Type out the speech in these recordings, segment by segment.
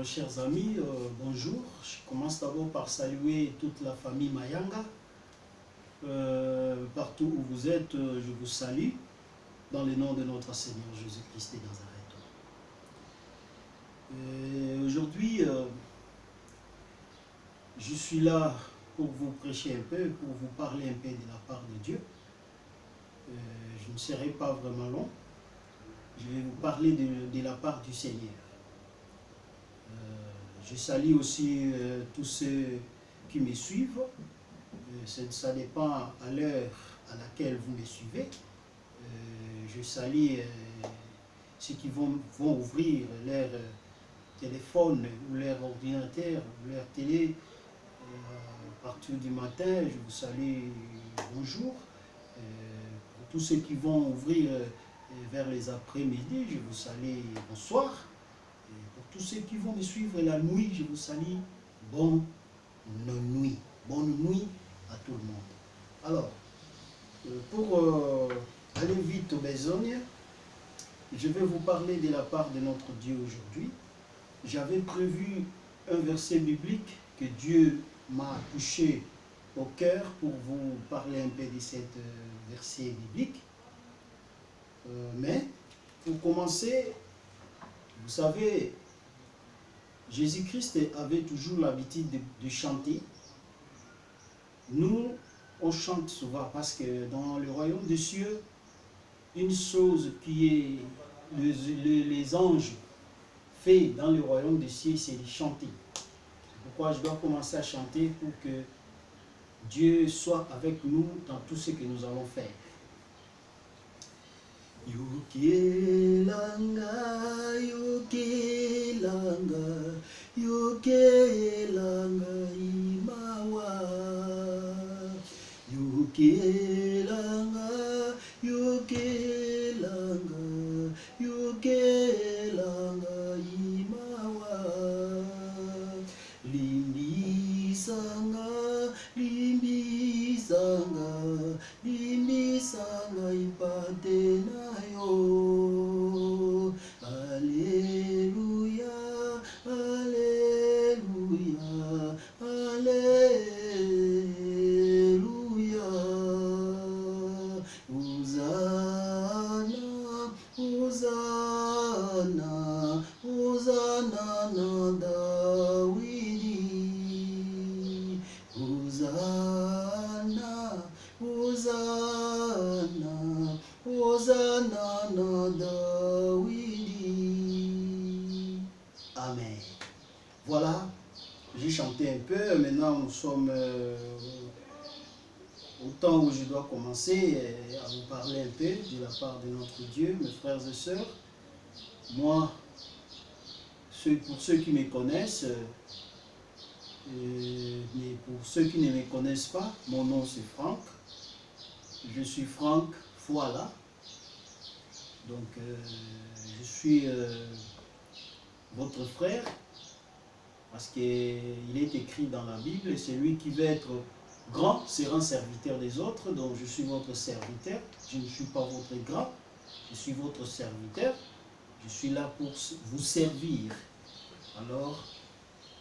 euh, chers amis, euh, bonjour. Je commence d'abord par saluer toute la famille Mayanga. Euh, partout où vous êtes, je vous salue dans le nom de notre Seigneur Jésus-Christ de Nazareth. Aujourd'hui, je suis là pour vous prêcher un peu, pour vous parler un peu de la part de Dieu. Je ne serai pas vraiment long. Je vais vous parler de la part du Seigneur. Euh, je salue aussi euh, tous ceux qui me suivent. Euh, ça, dépend à l'heure à laquelle vous me suivez. Je salue ceux qui vont, ouvrir leur téléphone ou leur ordinateur ou leur télé à partir du matin. Je vous salue bonjour. Pour tous ceux qui vont ouvrir vers les après-midi, je vous salue bonsoir. Tous ceux qui vont me suivre la nuit, je vous salue bonne nuit. Bonne nuit à tout le monde. Alors, euh, pour euh, aller vite aux besognes, je vais vous parler de la part de notre Dieu aujourd'hui. J'avais prévu un verset biblique que Dieu m'a touché au cœur pour vous parler un peu de cet euh, verset biblique. Mais pour commencer, vous savez, Jésus-Christ avait toujours l'habitude de, chanter. Nous, on chante souvent parce que dans le royaume des cieux, une chose qui est les, anges fait dans le royaume des cieux, c'est de chanter. Pourquoi je dois commencer à chanter pour que Dieu soit avec nous dans tout ce que nous allons faire. Yukelanga, yukelanga, yokelanga imawa. Yokelanga yokelanga yokelanga Amen. Voilà, j'ai chanté un peu. Maintenant, nous sommes euh, au temps où je dois commencer euh, à vous parler un peu de la part de notre Dieu, mes frères et sœurs. Moi, pour ceux qui me connaissent, euh, mais pour ceux qui ne me connaissent pas, mon nom c'est Franck. Je suis Franck Foala. Donc, euh, je suis euh, votre frère parce qu'il est écrit dans la Bible, celui qui veut être grand sera serviteur des autres, donc je suis votre serviteur, je ne suis pas votre grand, je suis votre serviteur, je suis là pour vous servir. Alors,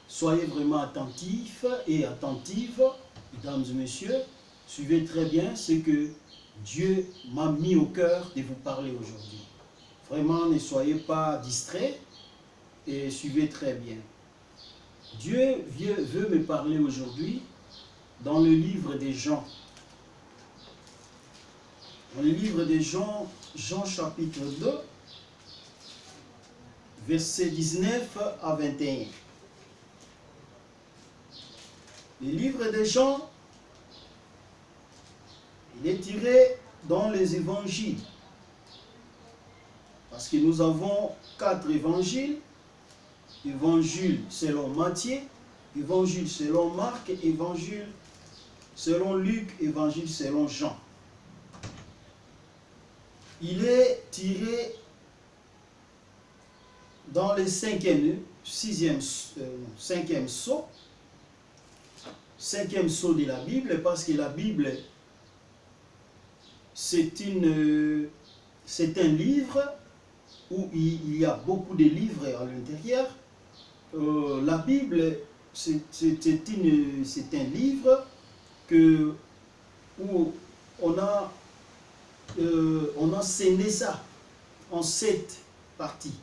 soyez vraiment attentifs et attentives, mesdames et messieurs, suivez très bien ce que Dieu m'a mis au cœur de vous parler aujourd'hui. Vraiment, ne soyez pas distraits et suivez très bien. Dieu veut, me parler aujourd'hui dans le livre des Jean. Dans le livre des Jean, Jean chapitre 2, versets 19 à 21. Le livre des Jean, il est tiré dans les évangiles. Parce que nous avons quatre évangiles. Évangile selon Matthieu, évangile selon Marc, évangile selon Luc, évangile selon Jean. Il est tiré dans le cinquième, sixième, euh, cinquième saut, cinquième saut de la Bible, parce que la Bible, c'est un livre où il il y a beaucoup de livres à l'intérieur, euh, la Bible, c'est un livre que, où on a, euh, on a scéné ça en sept parties.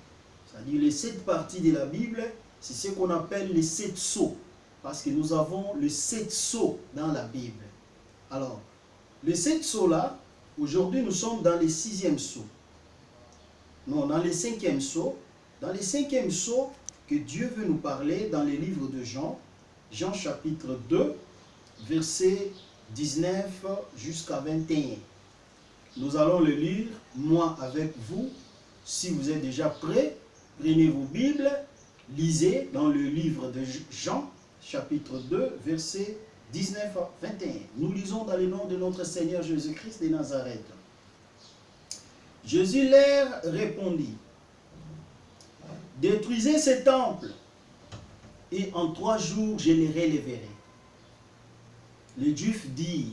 C'est-à-dire les sept parties de la Bible, c'est ce qu'on appelle les sept sceaux. Parce que nous avons les sept sceaux dans la Bible. Alors, les sept sceaux-là, aujourd'hui nous sommes dans les sixième sceaux. Non, dans les cinquième sceaux. Dans les cinquième sceaux que Dieu veut nous parler dans les livres de Jean, Jean chapitre 2, verset 19 jusqu'à 21. Nous allons le lire, moi avec vous. Si vous êtes déjà prêts, prenez vos Bibles, lisez dans le livre de Jean, chapitre 2, verset 19 à 21. Nous lisons dans le nom de notre Seigneur Jésus-Christ de Nazareth. Jésus leur répondit, Détruisez ce temple, et en trois jours je les relèverai. Les Juifs dirent,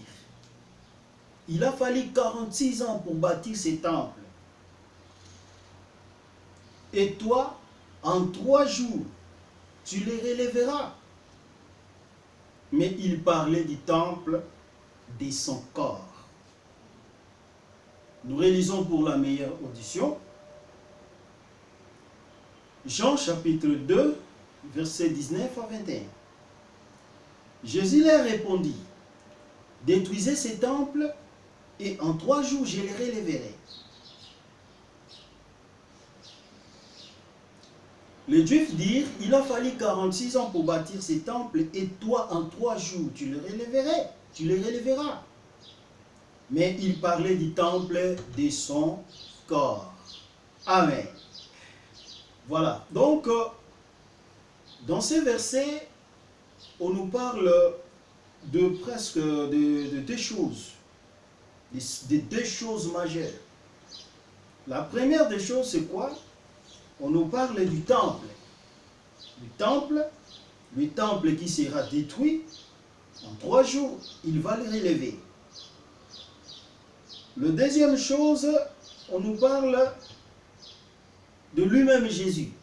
il a fallu 46 ans pour bâtir ce temple. Et toi, en trois jours, tu les relèveras. Mais il parlait du temple de son corps. Nous réalisons pour la meilleure audition. Jean chapitre 2, verset 19 à 21. Jésus leur répondit, détruisez ces temples et en trois jours je les relèverai. Les Juifs dirent, il a fallu 46 ans pour bâtir ces temples et toi en trois jours tu les relèverais, tu les relèveras. Mais il parlait du temple de son corps. Amen. Voilà. Donc, euh, dans ces versets, on nous parle de presque de, deux choses, de, deux choses majeures. La première des choses, c'est quoi? On nous parle du temple. Du temple, le temple qui sera détruit en trois jours, il va le relever. La deuxième chose, on nous parle de lui-même Jésus.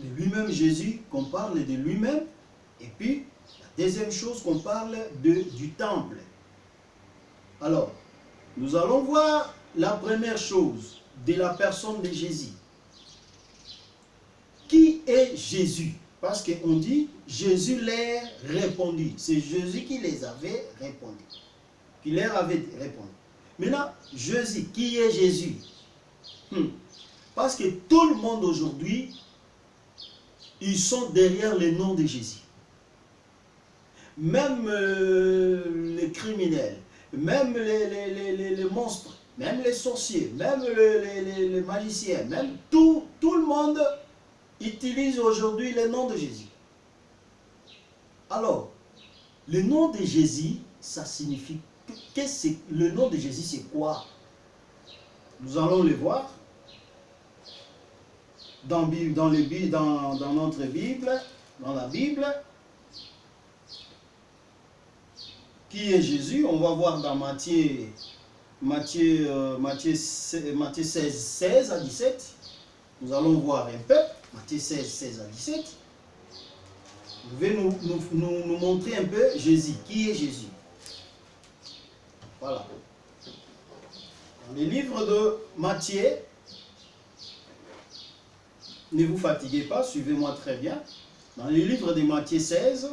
De lui-même Jésus, qu'on parle de lui-même. Et puis, la deuxième chose, qu'on parle de, du temple. Alors, nous allons voir la première chose de la personne de Jésus. Qui est Jésus? Parce qu'on dit, Jésus leur répondit. C'est Jésus qui les avait répondu. Qui leur avait répondu. Maintenant, Jésus, qui est Jésus? Hmm. Parce que tout le monde aujourd'hui, ils sont derrière le nom de Jésus. Même euh, les criminels, même les, monstres, même les sorciers, même les, magiciens, même tout, le monde utilise aujourd'hui le nom de Jésus. Alors, le nom de Jésus, ça signifie que le nom de Jésus, c'est quoi? Nous allons le voir dans, dans notre Bible, dans la Bible. Qui est Jésus? On va voir dans Matthieu, Matthieu, euh, Matthieu, Matthieu 16, 16 à 17. Nous allons voir un peu. Matthieu 16, 16 à 17. Vous vais nous, nous, nous montrer un peu Jésus. Qui est Jésus? Voilà. Dans les livres de Matthieu, ne vous fatiguez pas, suivez-moi très bien. Dans les livres de Matthieu 16,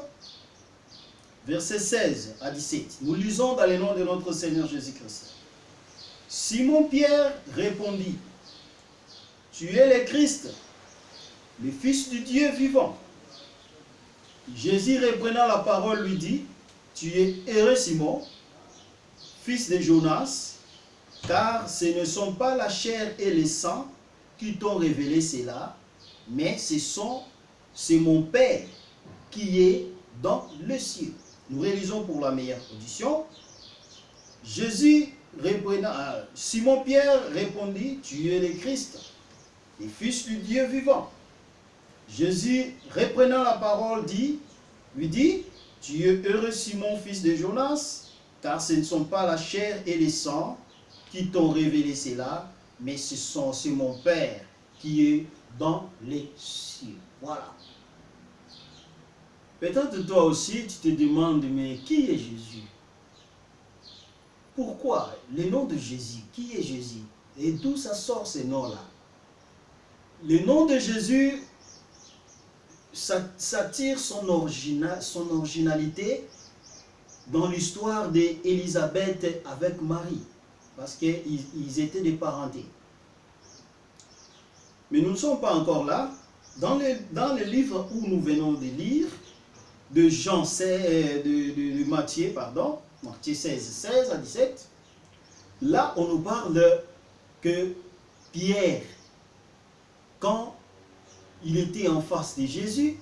versets 16 à 17, nous lisons dans le nom de notre Seigneur Jésus-Christ. Simon-Pierre répondit, Tu es le Christ, le Fils du Dieu vivant. Jésus reprenant la parole lui dit, Tu es heureux Simon, fils de Jonas, car ce ne sont pas la chair et le sang qui t'ont révélé cela, mais ce sont, c'est mon Père qui est dans le ciel. Nous réalisons pour la meilleure audition. Jésus répondit, euh, Simon-Pierre répondit, tu es le Christ, le Fils du Dieu vivant. Jésus, reprenant la parole, dit, lui dit, tu es heureux Simon, fils de Jonas, car ce ne sont pas la chair et le sang qui t'ont révélé cela, mais ce sont c'est mon Père qui est dans les cieux. Voilà. Peut-être toi aussi, tu te demandes, mais qui est Jésus? Pourquoi Le nom de Jésus, qui est Jésus? Et d'où ça sort ces noms-là? Le nom de Jésus, ça, tire son, originalité dans l'histoire d'Élisabeth avec Marie, parce qu'ils étaient des parentés. Mais nous ne sommes pas encore là. Dans le, livre où nous venons de lire, de Jean 16, de, Matthieu, pardon, Matthieu 16, 16 à 17, là on nous parle que Pierre, quand il était en face de Jésus,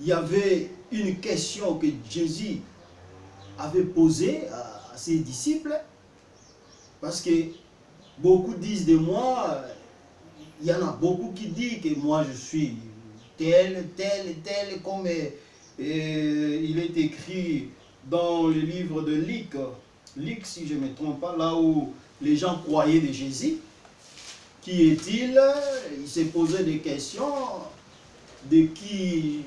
il y avait une question que Jésus avait posée à, ses disciples, parce que beaucoup disent de moi, il y en a beaucoup qui disent que moi je suis tel, tel, tel, comme euh, il est écrit dans le livre de Luc, Luc si je ne me trompe pas, là où les gens croyaient de Jésus. Qui est-il? Il s'est posé des questions de qui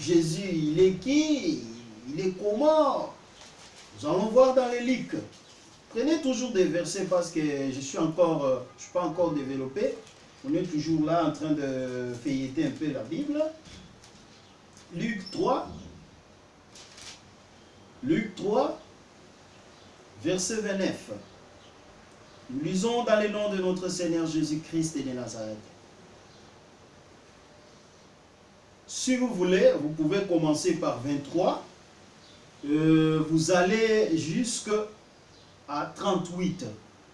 Jésus, il est qui? Il est comment? Nous allons voir dans les Luc. Prenez toujours des versets parce que je suis encore, euh, je suis pas encore développé. On est toujours là en train de feuilleter un peu la Bible. Luc 3. Luc 3, verset 29. Nous lisons dans le nom de notre Seigneur Jésus-Christ et de Nazareth. Si vous voulez, vous pouvez commencer par 23. Euh, vous allez jusqu'à 38.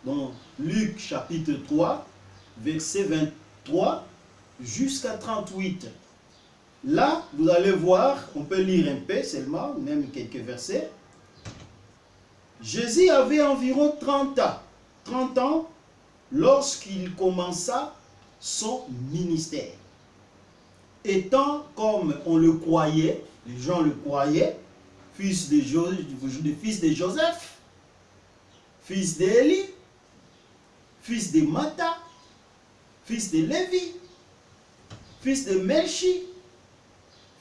Donc, Luc chapitre 3, verset 23 jusqu'à 38. Là, vous allez voir, on peut lire un peu seulement, même quelques versets. Jésus avait environ 30 ans, 30 ans lorsqu'il commença son ministère. Étant comme on le croyait, les gens le croyaient, fils de, fils de Joseph, fils d'Élie, fils de Mata, fils de Lévi, fils de Melchi,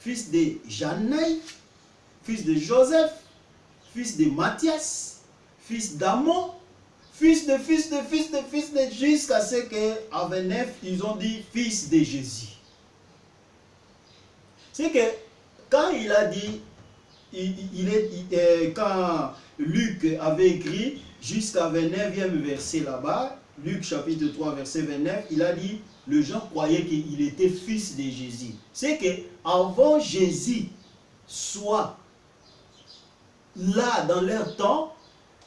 fils de Janaï, fils de Joseph, fils de Matthias, fils d'Amon, fils de fils de fils de fils de jusqu'à ce qu'à 29, ils ont dit fils de Jésus. C'est que quand il a dit, il, est, euh, quand Luc avait écrit jusqu'à 29e verset là-bas, Luc chapitre 3, verset 29, il a dit, les gens croyaient qu'il était fils de Jésus. C'est que avant Jésus soit là dans leur temps,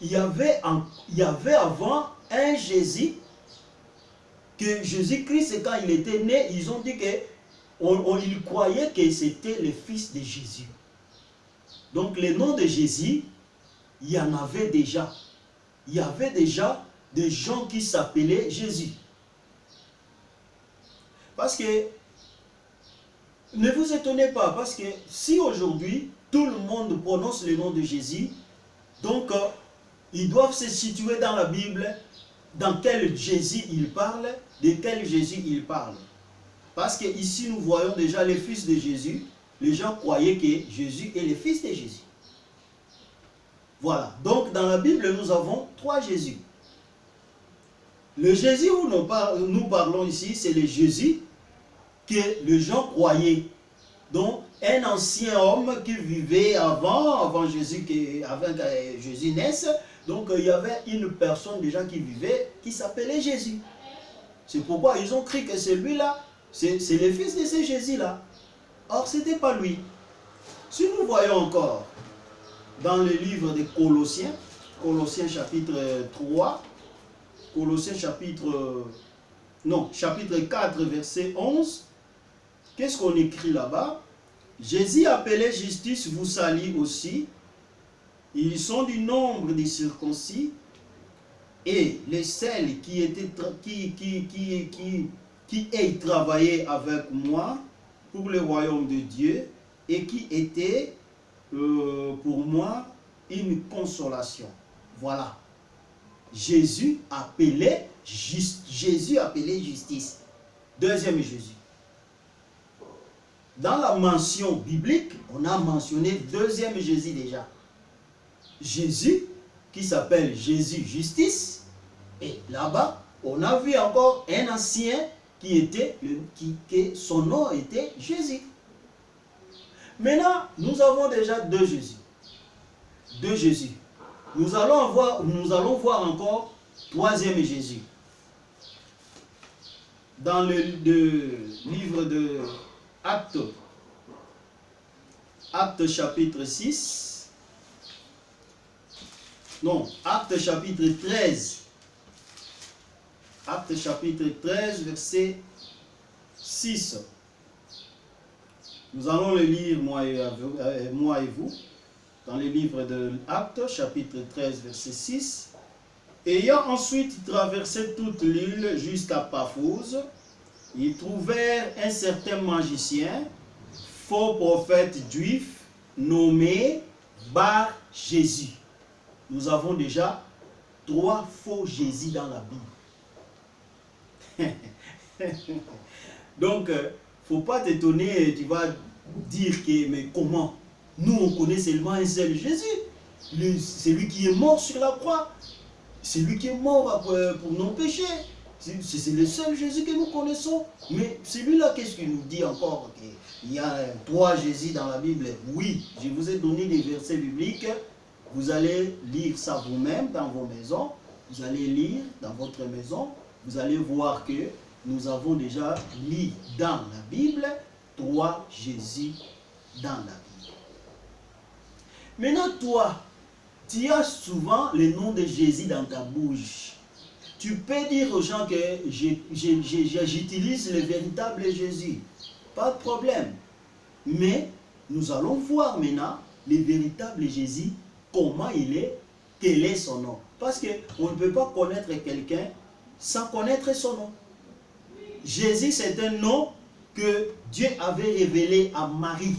il y avait, avant un Jésus que Jésus-Christ, quand il était né, ils ont dit que on, ils croyaient que c'était le fils de Jésus. Donc le nom de Jésus, il y en avait déjà. Il y avait déjà des gens qui s'appelaient Jésus. Parce que, ne vous étonnez pas, parce que si aujourd'hui, tout le monde prononce le nom de Jésus, donc euh, ils doivent se situer dans la Bible, dans quel Jésus il parle, de quel Jésus il parle. Parce que ici nous voyons déjà les fils de Jésus, les gens croyaient que Jésus est le fils de Jésus. Voilà, donc dans la Bible nous avons trois Jésus. Le Jésus où nous parlons ici, c'est le Jésus que les gens croyaient. Donc, un ancien homme qui vivait avant, avant Jésus, avant que Jésus naisse, donc il y avait une personne déjà qui vivait, qui s'appelait Jésus. C'est pourquoi ils ont cru que celui-là, c'est le fils de ce Jésus-là. Or, ce n'était pas lui. Si nous voyons encore dans le livre des Colossiens, Colossiens chapitre 3, Colossiens chapitre, non, chapitre 4, verset 11. Qu'est-ce qu'on écrit là-bas? Jésus appelé justice vous salue aussi. Ils sont du nombre des circoncis et les celles qui étaient qui qui qui qui qui aient travaillé avec moi pour le royaume de Dieu et qui étaient euh, pour moi une consolation. Voilà. Jésus appelé Jésus appelé justice. Deuxième Jésus. Dans la mention biblique, on a mentionné deuxième Jésus déjà. Jésus, qui s'appelle Jésus justice. Et là-bas, on a vu encore un ancien qui était, qui, son nom était Jésus. Maintenant, nous avons déjà deux Jésus. Deux Jésus. Nous allons voir, nous allons voir encore troisième Jésus. Dans le, livre de Actes, Actes chapitre 6, non, Actes chapitre 13, Actes chapitre 13, verset 6. Nous allons le lire, moi et, euh, vous, dans le livre de Actes, chapitre 13, verset 6. Ayant ensuite traversé toute l'île jusqu'à Paphos, ils trouvèrent un certain magicien, faux prophète juif, nommé Bar Jésus. Nous avons déjà trois faux Jésus dans la Bible. Donc, euh, faut pas t'étonner, tu vas dire que, mais comment? Nous, on connaît seulement un seul Jésus. C'est lui qui est mort sur la croix. C'est lui qui est mort pour, pour nos péchés. C'est le seul Jésus que nous connaissons. Mais celui-là, qu'est-ce qu'il nous dit encore Il y a trois Jésus dans la Bible? Oui, je vous ai donné des versets bibliques. Vous allez lire ça vous-même dans vos maisons. Vous allez lire dans votre maison. Vous allez voir que nous avons déjà lu dans la Bible trois Jésus dans la Bible. Maintenant, toi, tu as souvent le nom de Jésus dans ta bouche. Tu peux dire aux gens que j'utilise le véritable Jésus. Pas de problème. Mais nous allons voir maintenant le véritable Jésus, comment il est, quel est son nom. Parce qu'on ne peut pas connaître quelqu'un sans connaître son nom. Jésus, c'est un nom que Dieu avait révélé à Marie.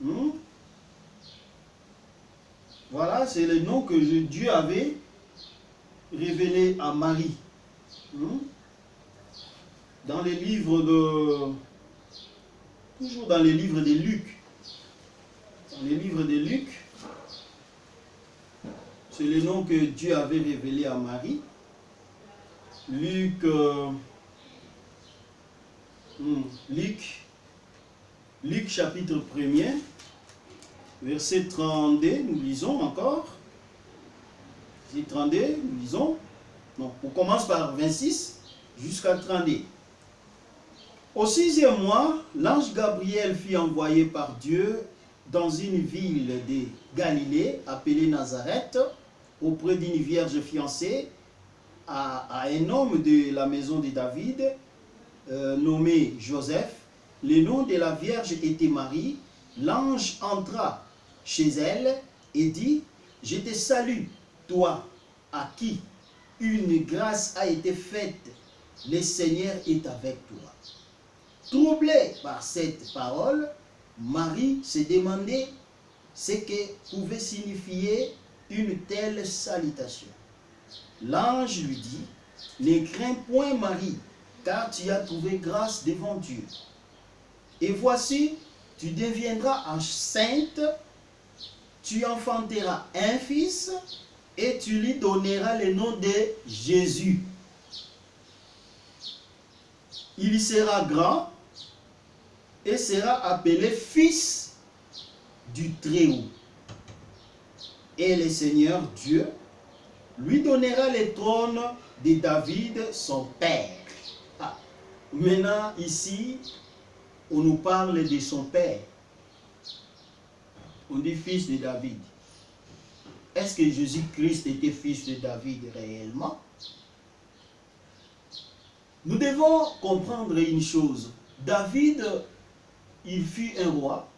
Hmm? Voilà, c'est le nom que Dieu avait révélé à Marie. Hmm? Dans les livres de... Toujours dans les livres de Luc. Dans les livres de Luc, c'est le nom que Dieu avait révélé à Marie. Luc, euh, hmm, Luc, Luc chapitre 1er, verset 32, nous lisons encore. Verset 32, nous lisons. Non, on commence par 26 jusqu'à 32. Au sixième mois, l'ange Gabriel fut envoyé par Dieu dans une ville de Galilée appelée Nazareth, auprès d'une vierge fiancée à, un homme de la maison de David, euh, nommé Joseph. Le nom de la Vierge était Marie. L'ange entra chez elle et dit, je te salue, toi à qui une grâce a été faite, le Seigneur est avec toi. Troublée par cette parole, Marie se demandait ce que pouvait signifier une telle salutation. L'ange lui dit, ne crains point Marie, car tu as trouvé grâce devant Dieu. Et voici, tu deviendras enceinte, tu enfanteras un fils, et tu lui donneras le nom de Jésus. Il sera grand et sera appelé fils du Très-Haut. Et le Seigneur Dieu lui donnera le trône de David, son père. Ah, maintenant, ici, on nous parle de son père. On dit fils de David. Est-ce que Jésus-Christ était fils de David réellement? Nous devons comprendre une chose. David, il fut un roi.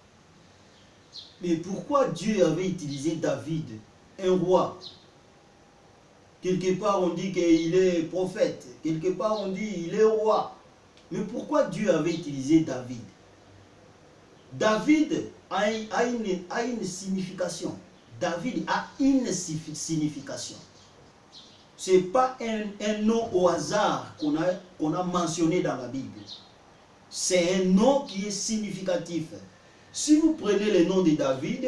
Mais pourquoi Dieu avait utilisé David, un roi? Quelque part, on dit qu'il est prophète. Quelque part, on dit qu'il est roi. Mais pourquoi Dieu avait utilisé David? David a une, a une signification. David a une signification. Ce n'est pas un, nom au hasard qu'on a, a mentionné dans la Bible. C'est un nom qui est significatif. Si vous prenez le nom de David,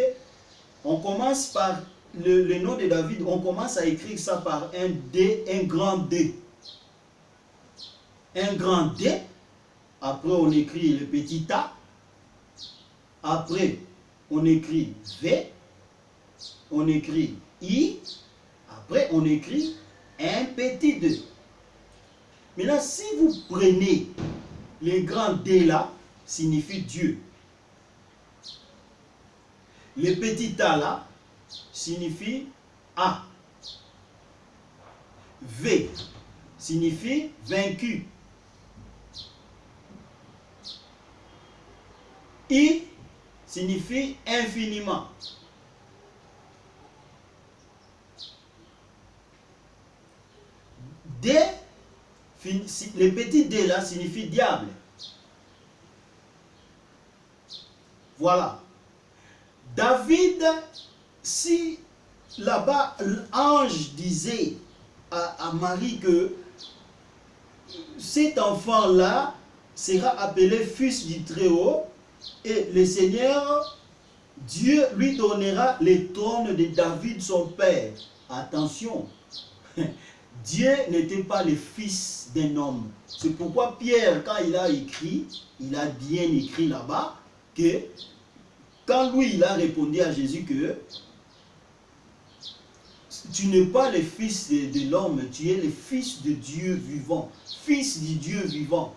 on commence par le, nom de David, on commence à écrire ça par un D, un grand D. Un grand D. Après, on écrit le petit A. Après, on écrit V. On écrit I. Après, on écrit un petit 2. Maintenant, si vous prenez les grands D là, signifie Dieu. Le petit A là signifie A. V signifie vaincu. I signifie infiniment. D, le petit D là signifie diable. Voilà. David, si là-bas l'ange disait à, Marie que cet enfant-là sera appelé fils du Très-Haut et le Seigneur, Dieu lui donnera les trônes de David son père. Attention, Dieu n'était pas le fils d'un homme. C'est pourquoi Pierre, quand il a écrit, il a bien écrit là-bas, que quand lui, il a répondu à Jésus que tu n'es pas le fils de, l'homme, tu es le fils de Dieu vivant, fils du Dieu vivant.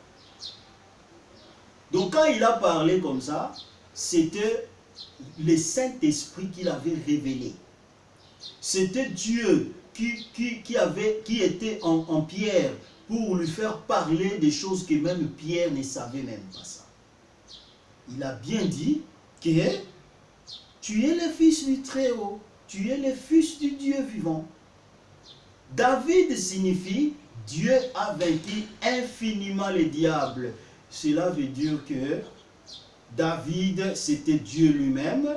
Donc quand il a parlé comme ça, c'était le Saint-Esprit qu'il avait révélé. C'était Dieu qui, qui, avait, qui était en, en, Pierre pour lui faire parler des choses que même Pierre ne savait même pas ça. Il a bien dit que tu es le fils du Très-Haut, tu es le fils du Dieu vivant. David signifie Dieu a vaincu infiniment le diable. Cela veut dire que David, c'était Dieu lui-même,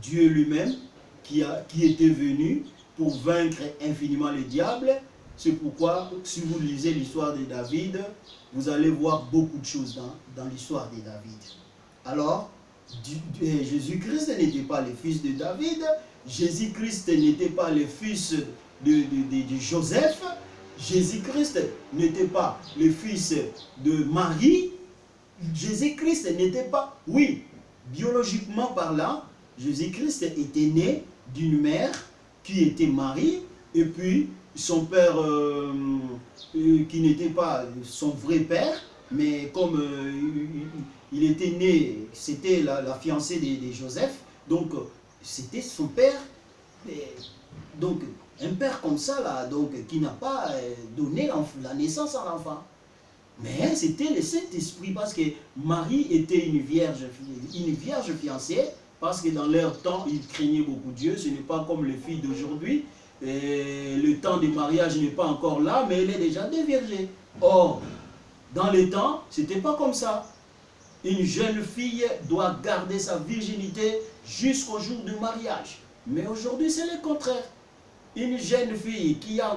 Dieu lui-même qui, qui était venu pour vaincre infiniment le diable. C'est pourquoi, si vous lisez l'histoire de David, vous allez voir beaucoup de choses dans, dans l'histoire de David. Alors, Jésus-Christ n'était pas le fils de David, Jésus-Christ n'était pas le fils de, de Joseph, Jésus-Christ n'était pas le fils de Marie, Jésus-Christ n'était pas, oui, biologiquement parlant, Jésus-Christ était né d'une mère qui était Marie, et puis son père, euh, euh, qui n'était pas son vrai père, mais comme euh, il était né, c'était la, fiancée de, Joseph, donc c'était son père. donc un père comme ça, là, donc, qui n'a pas donné la naissance à l'enfant. Mais c'était le Saint-Esprit, parce que Marie était une vierge, une vierge fiancée, parce que dans leur temps, ils craignaient beaucoup Dieu. Ce n'est pas comme les filles d'aujourd'hui. Le temps du mariage n'est pas encore là, mais elle est déjà déviergée. Or, dans les temps, ce n'était pas comme ça. Une jeune fille doit garder sa virginité jusqu'au jour du mariage. Mais aujourd'hui, c'est le contraire. Une jeune fille qui a